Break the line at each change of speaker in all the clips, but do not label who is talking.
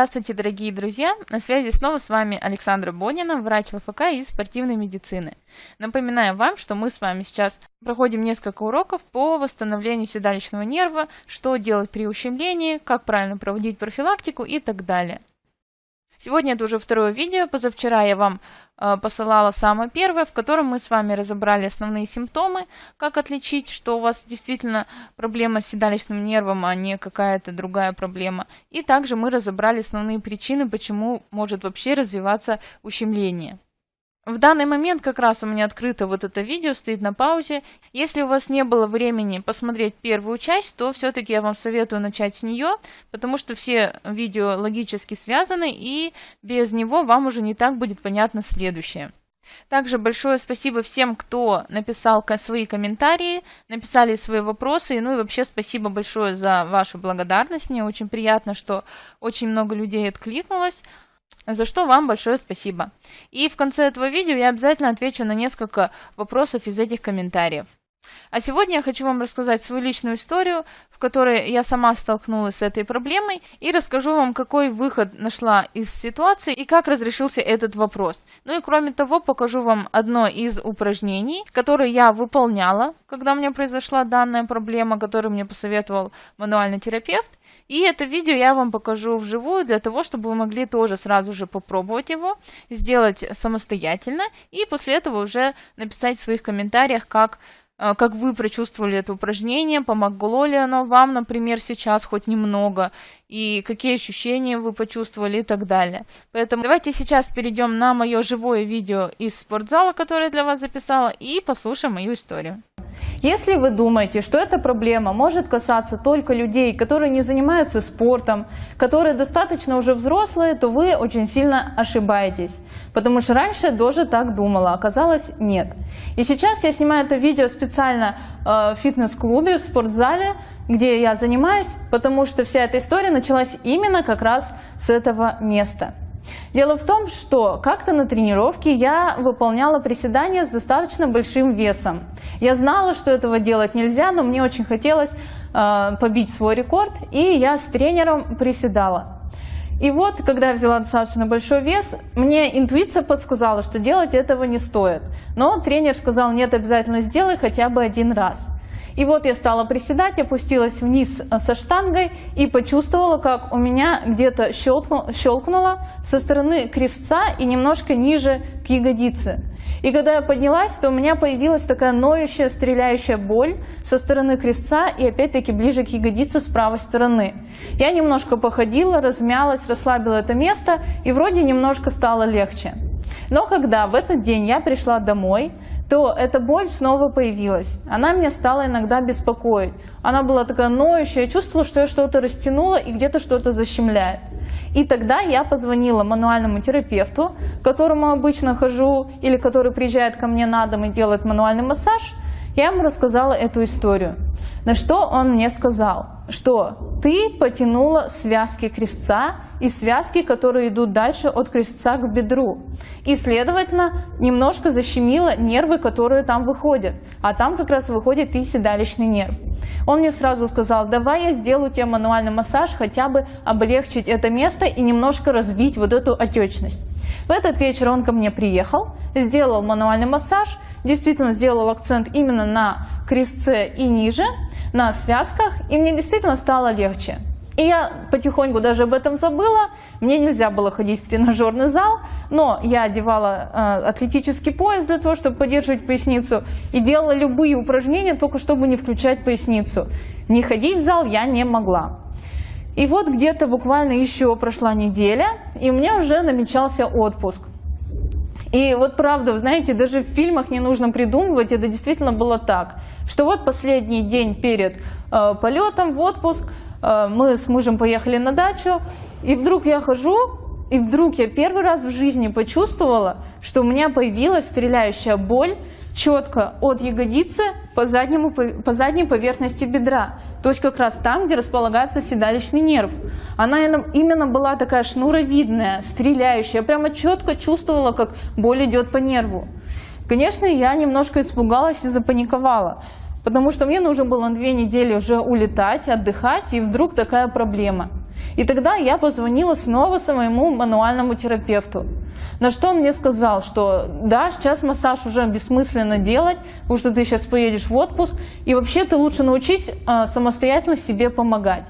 Здравствуйте, дорогие друзья! На связи снова с вами Александра Бонина, врач ЛФК из спортивной медицины. Напоминаю вам, что мы с вами сейчас проходим несколько уроков по восстановлению седалищного нерва, что делать при ущемлении, как правильно проводить профилактику и так далее. Сегодня это уже второе видео. Позавчера я вам э, посылала самое первое, в котором мы с вами разобрали основные симптомы, как отличить, что у вас действительно проблема с седалищным нервом, а не какая-то другая проблема. И также мы разобрали основные причины, почему может вообще развиваться ущемление. В данный момент как раз у меня открыто вот это видео, стоит на паузе. Если у вас не было времени посмотреть первую часть, то все-таки я вам советую начать с нее, потому что все видео логически связаны, и без него вам уже не так будет понятно следующее. Также большое спасибо всем, кто написал свои комментарии, написали свои вопросы, ну и вообще спасибо большое за вашу благодарность. Мне очень приятно, что очень много людей откликнулось за что вам большое спасибо. И в конце этого видео я обязательно отвечу на несколько вопросов из этих комментариев. А сегодня я хочу вам рассказать свою личную историю, в которой я сама столкнулась с этой проблемой, и расскажу вам, какой выход нашла из ситуации и как разрешился этот вопрос. Ну и кроме того, покажу вам одно из упражнений, которое я выполняла, когда у меня произошла данная проблема, которую мне посоветовал мануальный терапевт. И это видео я вам покажу вживую, для того, чтобы вы могли тоже сразу же попробовать его, сделать самостоятельно, и после этого уже написать в своих комментариях, как как вы прочувствовали это упражнение, помогло ли оно вам, например, сейчас хоть немного, и какие ощущения вы почувствовали и так далее. Поэтому давайте сейчас перейдем на мое живое видео из спортзала, которое я для вас записала, и послушаем мою историю.
Если вы думаете, что эта проблема может касаться только людей, которые не занимаются спортом, которые достаточно уже взрослые, то вы очень сильно ошибаетесь. Потому что раньше я тоже так думала, оказалось нет. И сейчас я снимаю это видео специально э, в фитнес-клубе, в спортзале, где я занимаюсь, потому что вся эта история началась именно как раз с этого места. Дело в том, что как-то на тренировке я выполняла приседания с достаточно большим весом. Я знала, что этого делать нельзя, но мне очень хотелось э, побить свой рекорд, и я с тренером приседала. И вот, когда я взяла достаточно большой вес, мне интуиция подсказала, что делать этого не стоит. Но тренер сказал, нет, обязательно сделай хотя бы один раз. И вот я стала приседать, опустилась вниз э, со штангой и почувствовала, как у меня где-то щелкнуло со стороны крестца и немножко ниже к ягодице. И когда я поднялась, то у меня появилась такая ноющая, стреляющая боль со стороны крестца и опять-таки ближе к ягодице с правой стороны. Я немножко походила, размялась, расслабила это место и вроде немножко стало легче. Но когда в этот день я пришла домой, то эта боль снова появилась. Она меня стала иногда беспокоить. Она была такая ноющая, я чувствовала, что я что-то растянула и где-то что-то защемляет. И тогда я позвонила мануальному терапевту, к которому обычно хожу, или который приезжает ко мне на дом и делает мануальный массаж. Я ему рассказала эту историю. На что он мне сказал, что ты потянула связки крестца и связки, которые идут дальше от крестца к бедру. И, следовательно, немножко защемила нервы, которые там выходят. А там как раз выходит и седалищный нерв. Он мне сразу сказал, давай я сделаю тебе мануальный массаж, хотя бы облегчить это место и немножко разбить вот эту отечность. В этот вечер он ко мне приехал, сделал мануальный массаж, действительно сделал акцент именно на крестце и ниже, на связках, и мне действительно стало легче. И я потихоньку даже об этом забыла. Мне нельзя было ходить в тренажерный зал, но я одевала э, атлетический пояс для того, чтобы поддерживать поясницу, и делала любые упражнения, только чтобы не включать поясницу. Не ходить в зал я не могла. И вот где-то буквально еще прошла неделя, и у меня уже намечался отпуск. И вот правда, вы знаете, даже в фильмах не нужно придумывать, это действительно было так, что вот последний день перед э, полетом в отпуск э, мы с мужем поехали на дачу, и вдруг я хожу, и вдруг я первый раз в жизни почувствовала, что у меня появилась стреляющая боль четко от ягодицы по, заднему, по задней поверхности бедра. То есть как раз там, где располагается седалищный нерв. Она именно была такая шнуровидная, стреляющая. Я прямо четко чувствовала, как боль идет по нерву. Конечно, я немножко испугалась и запаниковала. Потому что мне нужно было две недели уже улетать, отдыхать, и вдруг такая проблема. И тогда я позвонила снова своему мануальному терапевту. На что он мне сказал, что да, сейчас массаж уже бессмысленно делать, потому что ты сейчас поедешь в отпуск, и вообще ты лучше научись а, самостоятельно себе помогать.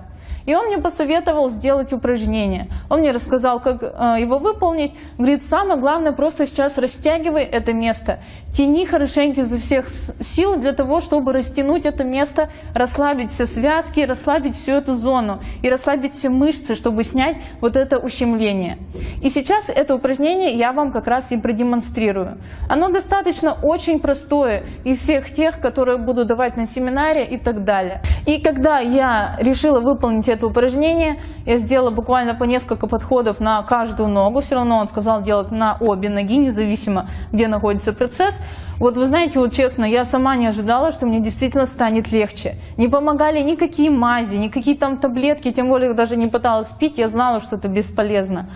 И он мне посоветовал сделать упражнение. Он мне рассказал, как э, его выполнить. Говорит, самое главное, просто сейчас растягивай это место. Тяни хорошенько изо всех сил для того, чтобы растянуть это место, расслабить все связки, расслабить всю эту зону и расслабить все мышцы, чтобы снять вот это ущемление. И сейчас это упражнение я вам как раз и продемонстрирую. Оно достаточно очень простое из всех тех, которые буду давать на семинаре и так далее. И когда я решила выполнить это упражнение. Я сделала буквально по несколько подходов на каждую ногу. Все равно он сказал делать на обе ноги, независимо, где находится процесс. Вот вы знаете, вот честно, я сама не ожидала, что мне действительно станет легче. Не помогали никакие мази, никакие там таблетки, тем более даже не пыталась пить, я знала, что это бесполезно.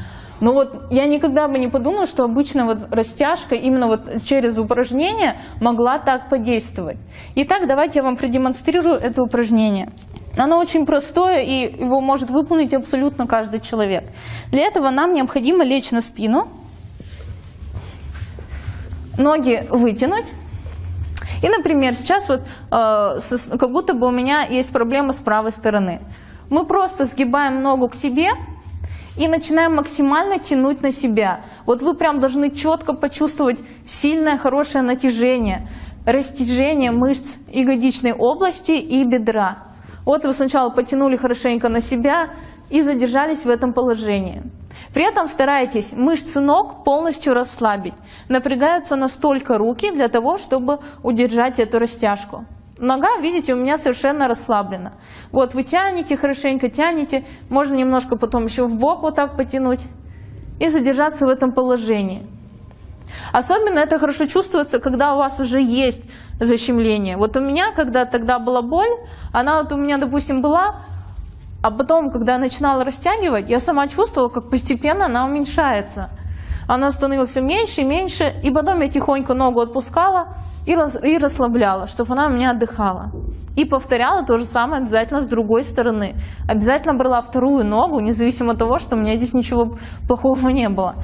Но вот я никогда бы не подумала, что обычно вот растяжка именно вот через упражнение могла так подействовать. Итак, давайте я вам продемонстрирую это упражнение. Оно очень простое, и его может выполнить абсолютно каждый человек. Для этого нам необходимо лечь на спину, ноги вытянуть. И, например, сейчас вот э, как будто бы у меня есть проблема с правой стороны. Мы просто сгибаем ногу к себе и начинаем максимально тянуть на себя. Вот вы прям должны четко почувствовать сильное, хорошее натяжение, растяжение мышц ягодичной области и бедра. Вот вы сначала потянули хорошенько на себя и задержались в этом положении. При этом старайтесь мышцы ног полностью расслабить. Напрягаются настолько руки для того, чтобы удержать эту растяжку. Нога, видите, у меня совершенно расслаблена. Вот вы тянете, хорошенько тянете. Можно немножко потом еще в бок вот так потянуть и задержаться в этом положении. Особенно это хорошо чувствуется, когда у вас уже есть защемление. Вот у меня, когда тогда была боль, она вот у меня, допустим, была, а потом, когда я начинала растягивать, я сама чувствовала, как постепенно она уменьшается. Она становилась все меньше и меньше, и потом я тихонько ногу отпускала и, и расслабляла, чтобы она у меня отдыхала. И повторяла то же самое обязательно с другой стороны. Обязательно брала вторую ногу, независимо от того, что у меня здесь ничего плохого не было.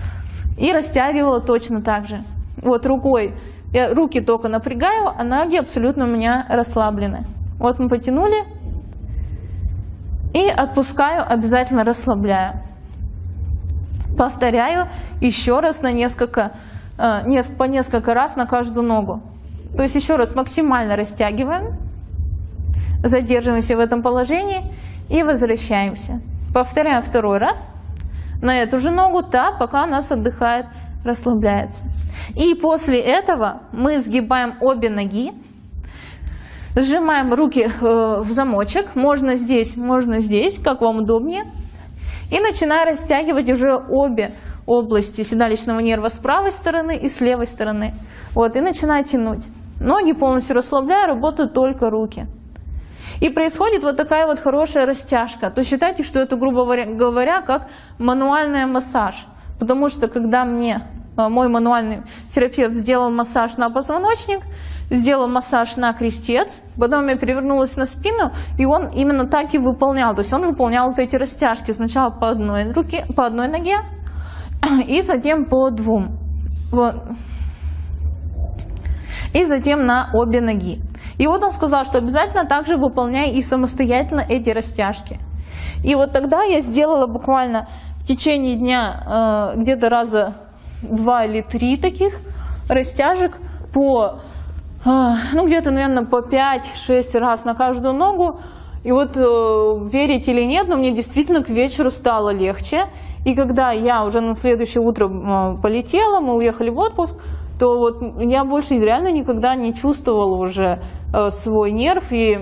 И растягивала точно так же. Вот рукой. Я руки только напрягаю, а ноги абсолютно у меня расслаблены. Вот мы потянули. И отпускаю, обязательно расслабляю. Повторяю еще раз на несколько, э, по несколько раз на каждую ногу. То есть еще раз максимально растягиваем, задерживаемся в этом положении и возвращаемся. Повторяем второй раз на эту же ногу, та, пока нас отдыхает, расслабляется. И после этого мы сгибаем обе ноги, сжимаем руки э, в замочек, можно здесь, можно здесь, как вам удобнее, и начинаем растягивать уже обе области седалищного нерва с правой стороны и с левой стороны. Вот, и начинаю тянуть. Ноги полностью расслабляю, работают только руки. И происходит вот такая вот хорошая растяжка. То считайте, что это, грубо говоря, как мануальный массаж. Потому что когда мне э, мой мануальный терапевт сделал массаж на позвоночник, сделал массаж на крестец, потом я перевернулась на спину, и он именно так и выполнял. То есть он выполнял вот эти растяжки сначала по одной, руке, по одной ноге, и затем по двум. Вот. И затем на обе ноги. И вот он сказал, что обязательно также выполняй и самостоятельно эти растяжки. И вот тогда я сделала буквально течение дня э, где-то раза два или три таких растяжек по, э, ну где-то, наверное, по 5-6 раз на каждую ногу. И вот э, верите или нет, но мне действительно к вечеру стало легче. И когда я уже на следующее утро полетела, мы уехали в отпуск, то вот я больше реально никогда не чувствовала уже свой нерв и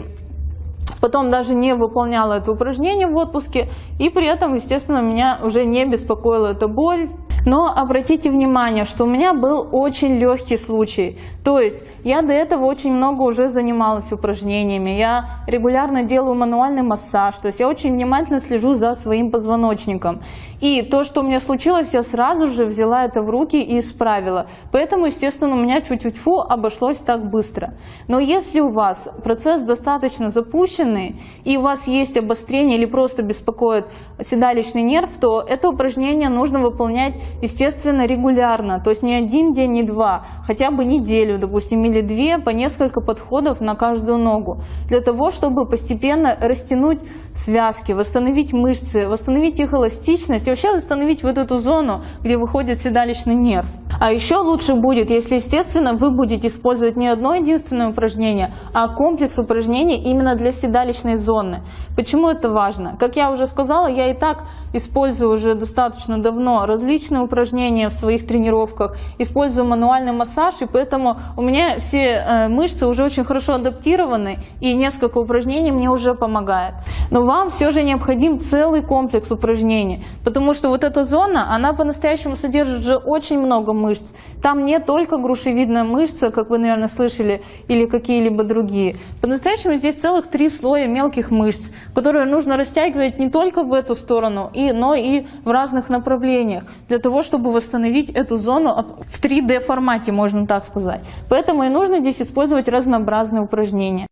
потом даже не выполняла это упражнение в отпуске и при этом, естественно, меня уже не беспокоила эта боль. Но обратите внимание, что у меня был очень легкий случай. То есть я до этого очень много уже занималась упражнениями, я регулярно делаю мануальный массаж, то есть я очень внимательно слежу за своим позвоночником. И то, что у меня случилось, я сразу же взяла это в руки и исправила. Поэтому, естественно, у меня тьфу-тьфу-тьфу обошлось так быстро. Но если у вас процесс достаточно запущенный, и у вас есть обострение или просто беспокоит седалищный нерв, то это упражнение нужно выполнять, естественно, регулярно. То есть не один день, не два, хотя бы неделю, допустим, или две, по несколько подходов на каждую ногу. Для того, чтобы постепенно растянуть связки, восстановить мышцы, восстановить их эластичность и вообще восстановить вот эту зону, где выходит седалищный нерв. А еще лучше будет, если, естественно, вы будете использовать не одно единственное упражнение, а комплекс упражнений именно для седалищной зоны. Почему это важно? Как я уже сказала, я и так использую уже достаточно давно различные упражнения в своих тренировках, использую мануальный массаж, и поэтому у меня все э, мышцы уже очень хорошо адаптированы, и несколько упражнений мне уже помогает. Но вам все же необходим целый комплекс упражнений, потому что вот эта зона, она по-настоящему содержит же очень много мышц. Там не только грушевидная мышца, как вы, наверное, слышали, или какие-либо другие. По-настоящему здесь целых три слоя мелких мышц, которые нужно растягивать не только в эту сторону, но и в разных направлениях, для того, чтобы восстановить эту зону в 3D формате, можно так сказать. Поэтому и нужно здесь использовать разнообразные упражнения.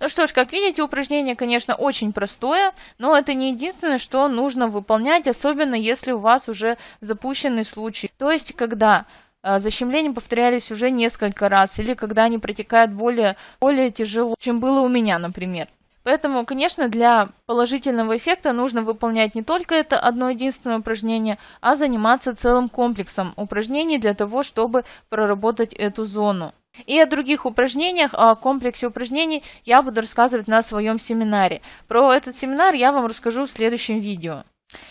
Ну что ж, как видите, упражнение, конечно, очень простое, но это не единственное, что нужно выполнять, особенно если у вас уже запущенный случай. То есть, когда э, защемления повторялись уже несколько раз, или когда они протекают более, более тяжело, чем было у меня, например. Поэтому, конечно, для положительного эффекта нужно выполнять не только это одно единственное упражнение, а заниматься целым комплексом упражнений для того, чтобы проработать эту зону. И о других упражнениях, о комплексе упражнений я буду рассказывать на своем семинаре. Про этот семинар я вам расскажу в следующем видео.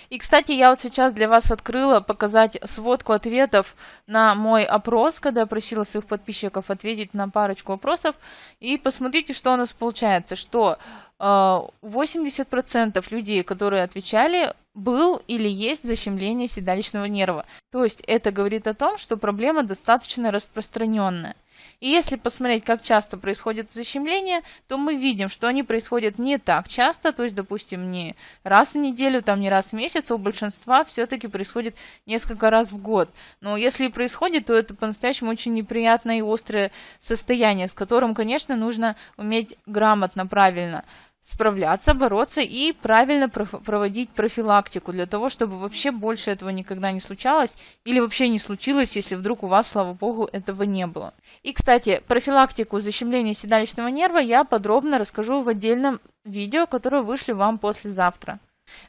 И, кстати, я вот сейчас для вас открыла показать сводку ответов на мой опрос, когда я просила своих подписчиков ответить на парочку вопросов. И посмотрите, что у нас получается, что 80% э, людей, которые отвечали, был или есть защемление седалищного нерва. То есть это говорит о том, что проблема достаточно распространенная. И если посмотреть, как часто происходит защемление, то мы видим, что они происходят не так часто, то есть, допустим, не раз в неделю, там не раз в месяц, а у большинства все-таки происходит несколько раз в год. Но если происходит, то это по-настоящему очень неприятное и острое состояние, с которым, конечно, нужно уметь грамотно, правильно справляться, бороться и правильно проводить профилактику для того, чтобы вообще больше этого никогда не случалось или вообще не случилось, если вдруг у вас, слава богу, этого не было. И, кстати, профилактику защемления седалищного нерва я подробно расскажу в отдельном видео, которое вышлю вам послезавтра.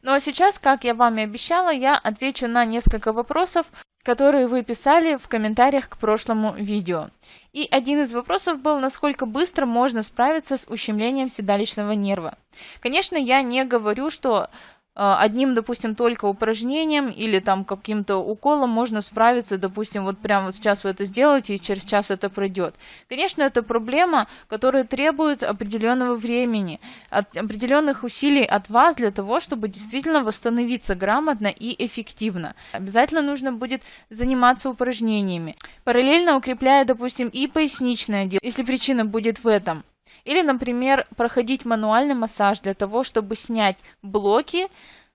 Ну а сейчас, как я вам и обещала, я отвечу на несколько вопросов, которые вы писали в комментариях к прошлому видео. И один из вопросов был, насколько быстро можно справиться с ущемлением седалищного нерва. Конечно, я не говорю, что одним, допустим, только упражнением или там каким-то уколом можно справиться, допустим, вот прямо вот сейчас вы это сделаете и через час это пройдет. Конечно, это проблема, которая требует определенного времени, от, определенных усилий от вас для того, чтобы действительно восстановиться грамотно и эффективно. Обязательно нужно будет заниматься упражнениями, параллельно укрепляя, допустим, и поясничное дело, если причина будет в этом. Или, например, проходить мануальный массаж для того, чтобы снять блоки,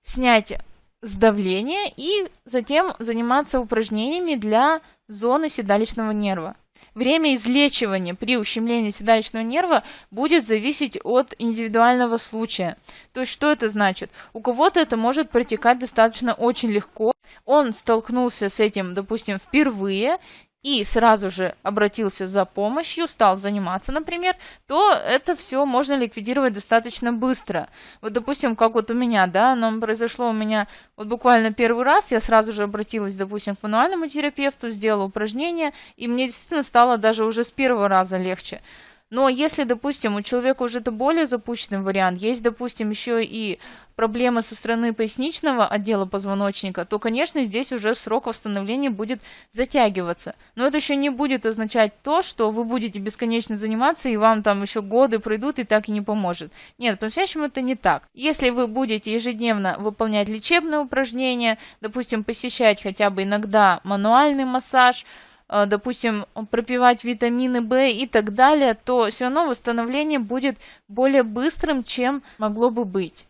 снять сдавление и затем заниматься упражнениями для зоны седалищного нерва. Время излечивания при ущемлении седалищного нерва будет зависеть от индивидуального случая. То есть что это значит? У кого-то это может протекать достаточно очень легко. Он столкнулся с этим, допустим, впервые, и сразу же обратился за помощью, стал заниматься, например, то это все можно ликвидировать достаточно быстро. Вот, допустим, как вот у меня, да, оно произошло у меня вот буквально первый раз, я сразу же обратилась, допустим, к мануальному терапевту, сделала упражнение, и мне действительно стало даже уже с первого раза легче. Но если, допустим, у человека уже это более запущенный вариант, есть, допустим, еще и проблемы со стороны поясничного отдела позвоночника, то, конечно, здесь уже срок восстановления будет затягиваться. Но это еще не будет означать то, что вы будете бесконечно заниматься, и вам там еще годы пройдут, и так и не поможет. Нет, по-настоящему это не так. Если вы будете ежедневно выполнять лечебные упражнения, допустим, посещать хотя бы иногда мануальный массаж, допустим, пропивать витамины В и так далее, то все равно восстановление будет более быстрым, чем могло бы быть.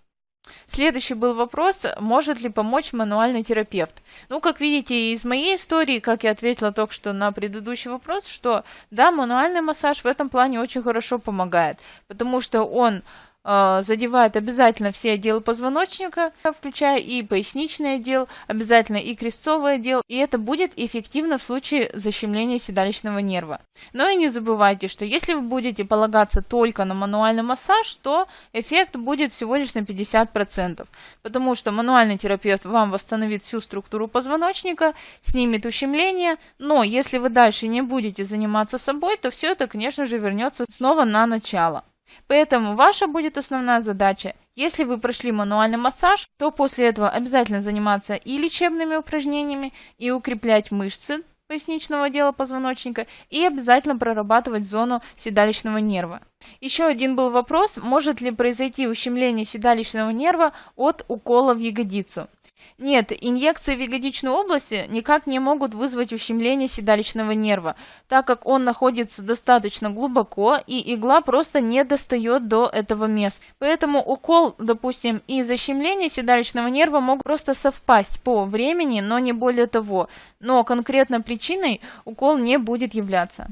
Следующий был вопрос, может ли помочь мануальный терапевт. Ну, как видите из моей истории, как я ответила только что на предыдущий вопрос, что да, мануальный массаж в этом плане очень хорошо помогает, потому что он э, задевает обязательно все отделы позвоночника, включая и поясничный отдел, обязательно и крестцовый отдел, и это будет эффективно в случае защемления седалищного нерва. Но и не забывайте, что если вы будете полагаться только на мануальный массаж, то эффект будет всего лишь на 50%, потому что мануальный терапевт вам восстановит всю структуру позвоночника, снимет ущемление, но если вы дальше не будете заниматься собой, то все это, конечно же, вернется снова на начало. Поэтому ваша будет основная задача. Если вы прошли мануальный массаж, то после этого обязательно заниматься и лечебными упражнениями, и укреплять мышцы поясничного отдела позвоночника, и обязательно прорабатывать зону седалищного нерва. Еще один был вопрос, может ли произойти ущемление седалищного нерва от укола в ягодицу. Нет, инъекции в ягодичную область никак не могут вызвать ущемление седалищного нерва, так как он находится достаточно глубоко и игла просто не достает до этого места. Поэтому укол, допустим, и защемление седалищного нерва могут просто совпасть по времени, но не более того. Но конкретно причиной укол не будет являться.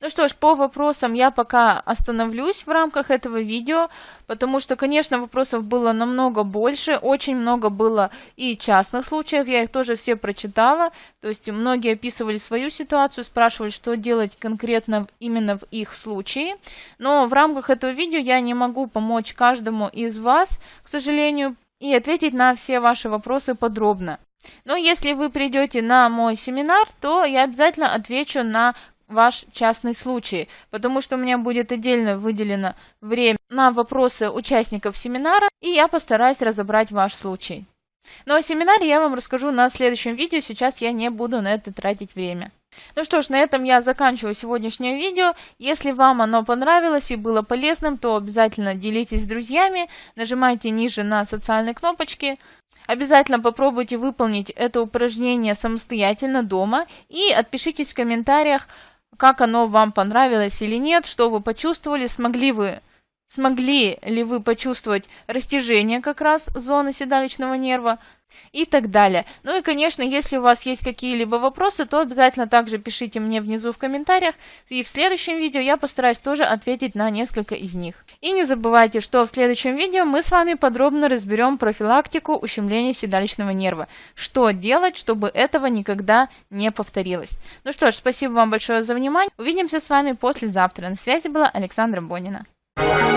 Ну что ж, по вопросам я пока остановлюсь в рамках этого видео, потому что, конечно, вопросов было намного больше, очень много было и частных случаев, я их тоже все прочитала, то есть многие описывали свою ситуацию, спрашивали, что делать конкретно именно в их случае, но в рамках этого видео я не могу помочь каждому из вас, к сожалению, и ответить на все ваши вопросы подробно. Но если вы придете на мой семинар, то я обязательно отвечу на ваш частный случай, потому что у меня будет отдельно выделено время на вопросы участников семинара, и я постараюсь разобрать ваш случай. Но о семинаре я вам расскажу на следующем видео, сейчас я не буду на это тратить время. Ну что ж, на этом я заканчиваю сегодняшнее видео. Если вам оно понравилось и было полезным, то обязательно делитесь с друзьями, нажимайте ниже на социальные кнопочки. Обязательно попробуйте выполнить это упражнение самостоятельно дома и отпишитесь в комментариях, как оно вам понравилось или нет, что вы почувствовали, смогли вы Смогли ли вы почувствовать растяжение как раз зоны седалищного нерва и так далее. Ну и, конечно, если у вас есть какие-либо вопросы, то обязательно также пишите мне внизу в комментариях, и в следующем видео я постараюсь тоже ответить на несколько из них. И не забывайте, что в следующем видео мы с вами подробно разберем профилактику ущемления седалищного нерва. Что делать, чтобы этого никогда не повторилось. Ну что ж, спасибо вам большое за внимание. Увидимся с вами послезавтра. На связи была Александра Бонина. Thank you.